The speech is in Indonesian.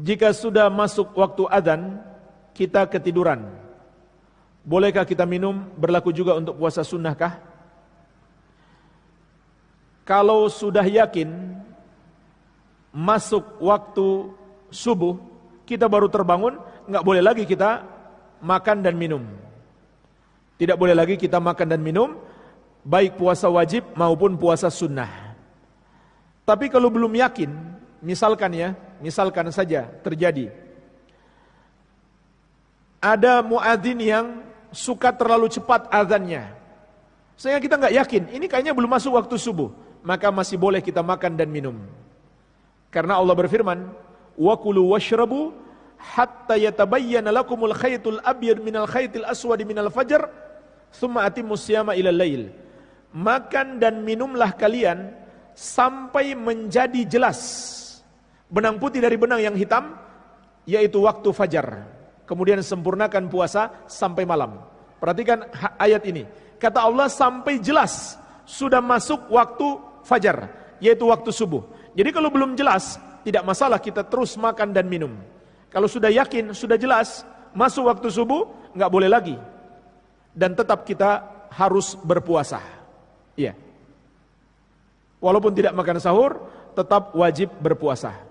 Jika sudah masuk waktu adzan, kita ketiduran. Bolehkah kita minum? Berlaku juga untuk puasa sunnahkah? Kalau sudah yakin masuk waktu subuh, kita baru terbangun, nggak boleh lagi kita makan dan minum. Tidak boleh lagi kita makan dan minum, baik puasa wajib maupun puasa sunnah. Tapi kalau belum yakin, misalkan ya, misalkan saja terjadi. Ada muadzin yang suka terlalu cepat azannya. Sehingga kita nggak yakin, ini kayaknya belum masuk waktu subuh. Maka masih boleh kita makan dan minum. Karena Allah berfirman, "Wa kulu washrabu hatta yatabayyana lakumul khaytul abyad minal khaytil aswad minal fajr, thumma atimmus siyama ilal lail." Makan dan minumlah kalian sampai menjadi jelas benang putih dari benang yang hitam yaitu waktu fajar. Kemudian sempurnakan puasa sampai malam. Perhatikan ayat ini. Kata Allah sampai jelas sudah masuk waktu fajar yaitu waktu subuh. Jadi kalau belum jelas, tidak masalah kita terus makan dan minum. Kalau sudah yakin, sudah jelas, masuk waktu subuh, nggak boleh lagi. Dan tetap kita harus berpuasa. Iya. Walaupun tidak makan sahur, tetap wajib berpuasa.